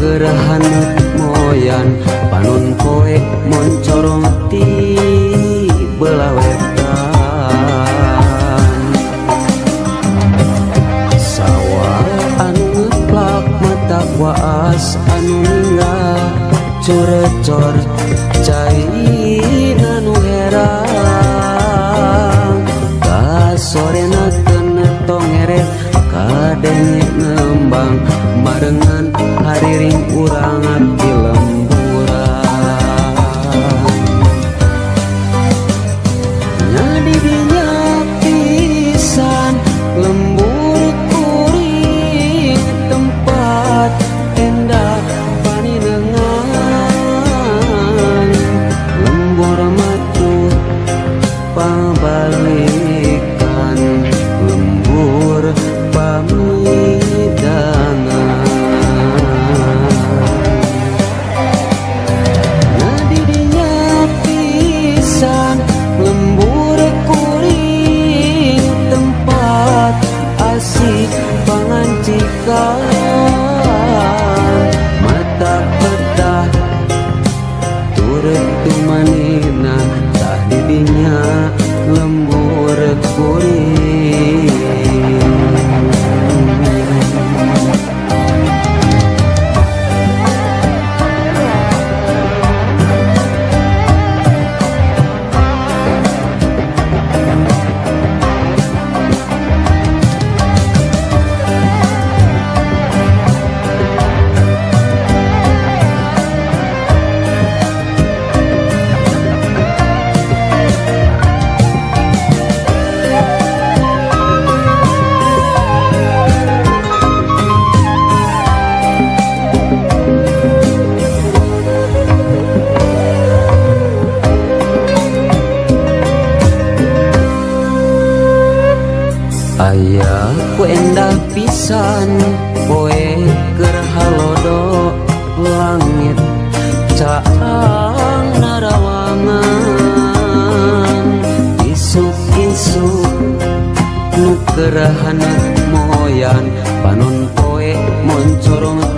gerahanut moyan. Panon koe moncorongti belawetan sawah anu plak mata kuas anu ningga curecor cai nanu herang nak naken tongere kadenge nembang marengan urang Toronto